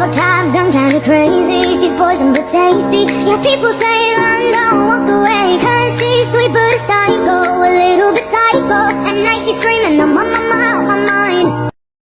A cop gun kinda crazy? She's poison but tasty. Yeah, people say run, don't walk away Cause she's sweet but a psycho A little bit psycho. At night she's screaming I'm on my